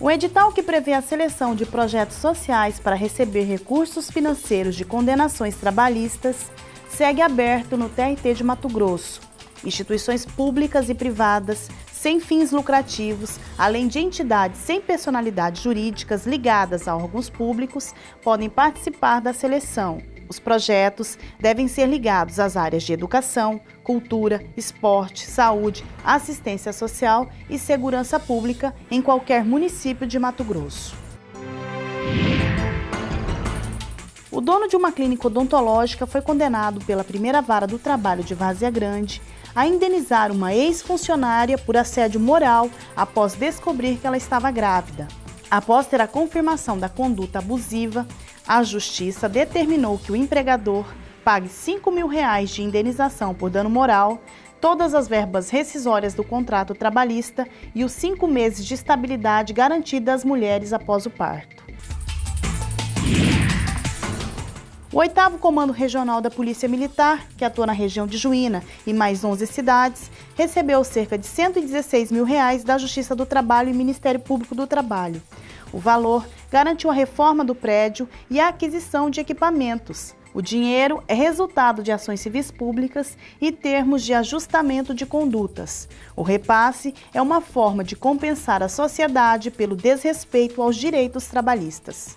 O edital que prevê a seleção de projetos sociais para receber recursos financeiros de condenações trabalhistas segue aberto no TRT de Mato Grosso. Instituições públicas e privadas, sem fins lucrativos, além de entidades sem personalidades jurídicas ligadas a órgãos públicos, podem participar da seleção. Os projetos devem ser ligados às áreas de educação, cultura, esporte, saúde, assistência social e segurança pública em qualquer município de Mato Grosso. O dono de uma clínica odontológica foi condenado pela primeira vara do trabalho de Várzea Grande a indenizar uma ex-funcionária por assédio moral após descobrir que ela estava grávida. Após ter a confirmação da conduta abusiva, a Justiça determinou que o empregador pague 5 mil reais de indenização por dano moral, todas as verbas rescisórias do contrato trabalhista e os cinco meses de estabilidade garantida às mulheres após o parto. O oitavo Comando Regional da Polícia Militar, que atua na região de Juína e mais 11 cidades, recebeu cerca de 116 mil reais da Justiça do Trabalho e Ministério Público do Trabalho. O valor garantiu a reforma do prédio e a aquisição de equipamentos. O dinheiro é resultado de ações civis públicas e termos de ajustamento de condutas. O repasse é uma forma de compensar a sociedade pelo desrespeito aos direitos trabalhistas.